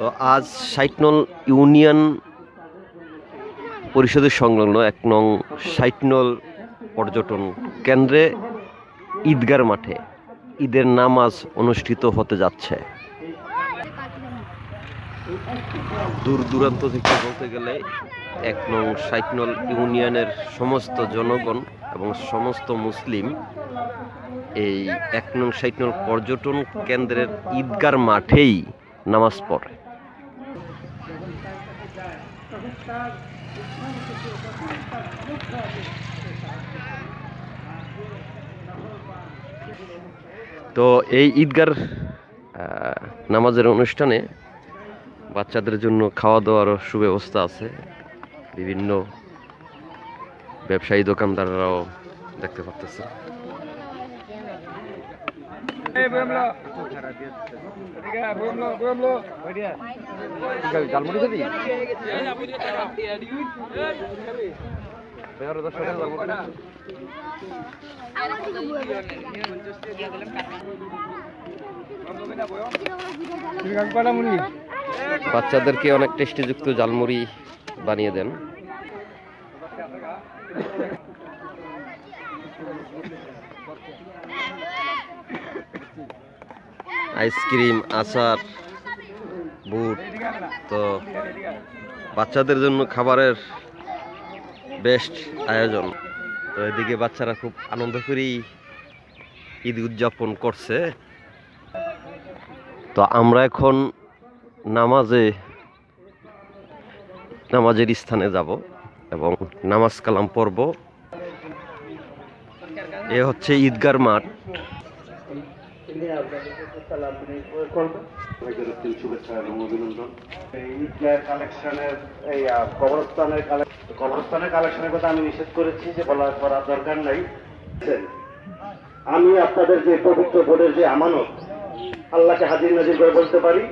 তো আজ সাইটনল ইউনিয়ন পরিষদের সংলগ্ন এক নং সাইটনল পর্যটন কেন্দ্রে ঈদগার মাঠে ঈদের নামাজ অনুষ্ঠিত হতে যাচ্ছে। দূর দূরান্ত থেকে বলতে গেলে এক নং সাইটনল ইউনিয়নের সমস্ত জনগণ এবং সমস্ত মুসলিম এই এক নং সাইটনল পর্যটন কেন্দ্রের ঈদগার মাঠেই নামাজ পড়ে। তো এই ঈদগার নামাজের অনুষ্ঠানে বাচ্চাদের জন্য খাওয়া দাওয়ারও সুব্যবস্থা আছে। বিভিন্ন ব্যবসায়ী দোকানদাররাও দেখতে পাচ্তেছে বাচ্চাদেরকে অনেক টেস্টিযুক্ত জালমুড়ি বানিয়ে দেন। আইসক্রিম, আচার, বুট, তো বাচ্চাদের জন্য খাবারের বেস্ট আয়োজন। তো এদিকে বাচ্চারা খুব আনন্দ করেই ঈদ উদযাপন করছে। তো আমরা এখন নামাজে, নামাজের স্থানে যাব এবং নামাজ কালাম পর্ব এ হচ্ছে ঈদগার মাঠ। কথা আমি নিষেধ করেছি দরকার আমি আপনাদের যে পবিত্র বোর্ডের যে আমানত, আল্লাহকে হাজির নাজির করে বলতে পারি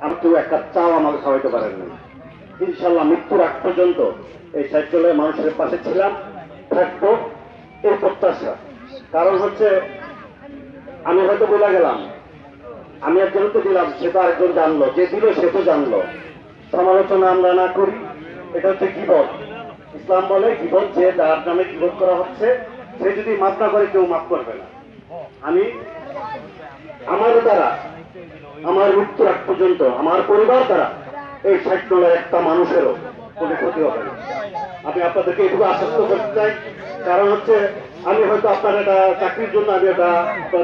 আমি কেউ এক কাপ চাও আমাকে খাওয়াইতে পারেন না ইনশাল্লাহ মৃত্যুর আগ পর্যন্ত এই সাইকেলের মানুষের পাশে ছিলাম, থাকব, এই প্রত্যাশা। কারণ হচ্ছে, আমি হয়তো বলে গেলাম। আমি একজনকে দিলাম, সে তো আরেকজন জানলো, যে দিল সে তো জানলো। সমালোচনা আমরা না করি, এটা হচ্ছে গিবত। ইসলাম বলে, গিবত যে যার নামে গিবত করা হচ্ছে, সে যদি মাফ না করে, কেউ মাফ করবে না। আমি আমার দ্বারা আমার মৃত্যুর আগ পর্যন্ত আমার পরিবার দ্বারা এই ষাট ডলার একটা মানুষেরও কোনো ক্ষতি হবে না। আমি আপনাদেরকে এটুকু আশ্বস্ত করতে চাই। কারণ হচ্ছে, আমি হয়তো আপনার একটা চাকরির জন্য আমি একটা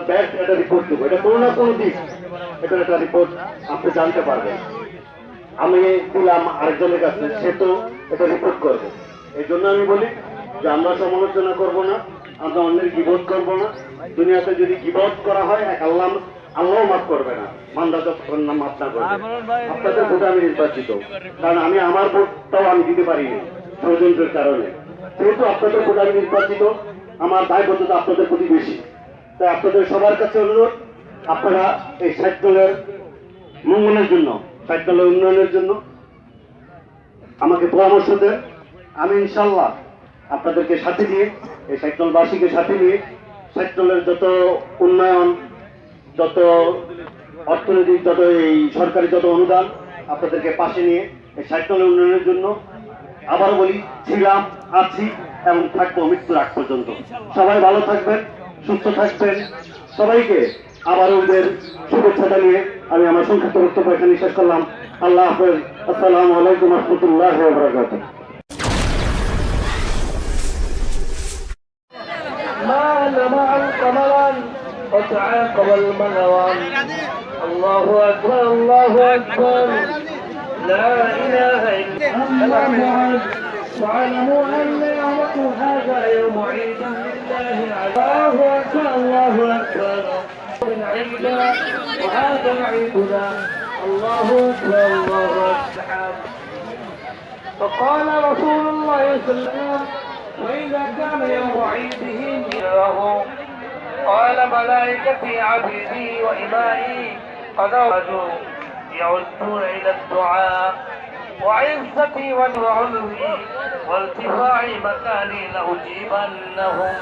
ব্যাড একটা রিপোর্ট দেবো। এটা কোনো না কোনো দিক এটা একটা রিপোর্ট আপনি জানতে পারবেন। আমি দিলাম আরেকজনের কাছে, সে তো এটা রিপোর্ট করবে। এই জন্য আমি বলি যে আমরা সমালোচনা করব না, আমরা অন্যের গিবোধ করব না। দুনিয়াতে যদি গিবোধ করা হয়, এক আল্লাহ আল্লাহ মাফ করবে না। মান্দা যতক্ষণ না মাফ না করবে। আপনাদের ভোটে আমি নির্বাচিত। কারণ আমি আমার ভোটটাও আমি দিতে পারিনি ষড়যন্ত্রের কারণে। যেহেতু আপনাদের ভোটে আমি নির্বাচিত আমার দায়বদ্ধতা আপনাদের প্রতি বেশি। তাই আপনাদের সবার কাছে অনুরোধ আপনারা এই ষাট দলের মঙ্গলের জন্য ষাট দলের উন্নয়নের জন্য আমাকে পরামর্শ দেন। আমি ইনশাল্লাহ আপনাদেরকে সাথে নিয়ে এই সাইকেলবাসীকে সাথে নিয়ে সাইকেলের যত উন্নয়ন অর্থনৈতিক যত এই সরকারি যত অনুদান আপনাদেরকে পাশে নিয়ে এই সাইকেলের উন্নয়নের জন্য আবারও বলি ছিলাম আছি এবং থাকবো মৃত্যুর আগ পর্যন্ত সবাই ভালো থাকবেন সুস্থ থাকবেন সবাইকে আবার ওদের শুভেচ্ছা জানিয়ে আমি আমার সংক্ষিপ্ত বক্তব্য এখানে শেষ করলাম আল্লাহ হাফেজ আসসালামু আলাইকুম রহমতুল্লাহ বরাকাতুহ مال معا قمرا وتعاقب الملوان. الله أكبر الله أكبر. لا إله إلا الله. واعلموا أن يومكم هذا يوم عيد لله الله أكبر الله عيدنا وهذا عيدنا. الله أكبر الله أكبر. فقال رسول الله صلى الله عليه وسلم وإذا كان يوم عيدهم له قال ملائكتي عبيدي وإمائي قد يعدون إلى الدعاء وعزتي وعلوي وارتفاع مكاني لأجيبنهم.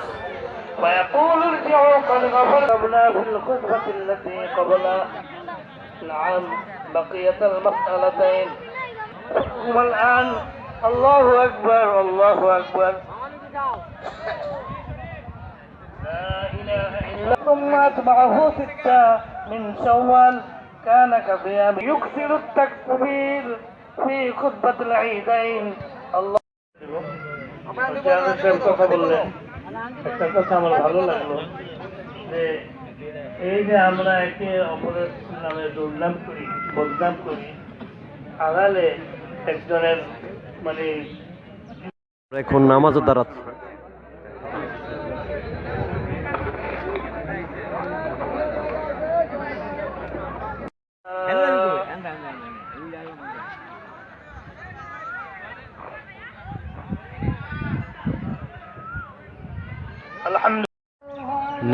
ويقول ارجعوا قد غفرنا في الخطبة التي قبل. نعم بقية المسألتين. والآن الله أكبر الله أكبر. ثم أتبعه ستة من شوال كان كصيام يكثر التكبير في خطبة العيدين الله জানাতের কথা বললেন একটা কথা আমার ভালো লাগলো যে এই যে আমরা একে অপরের নামে দুর্নাম করি বদনাম করি আড়ালে একজনের মানে এখন নামাজও দাঁড়াচ্ছে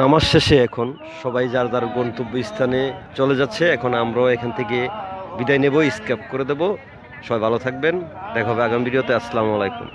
নামাজ শেষে এখন সবাই যার যার গন্তব্য স্থানে চলে যাচ্ছে, এখন আমরাও এখান থেকে বিদায় নেব স্ক্যাপ করে দেব। সবাই ভালো থাকবেন, দেখা হবে আগামী ভিডিওতে, আসসালামু আলাইকুম।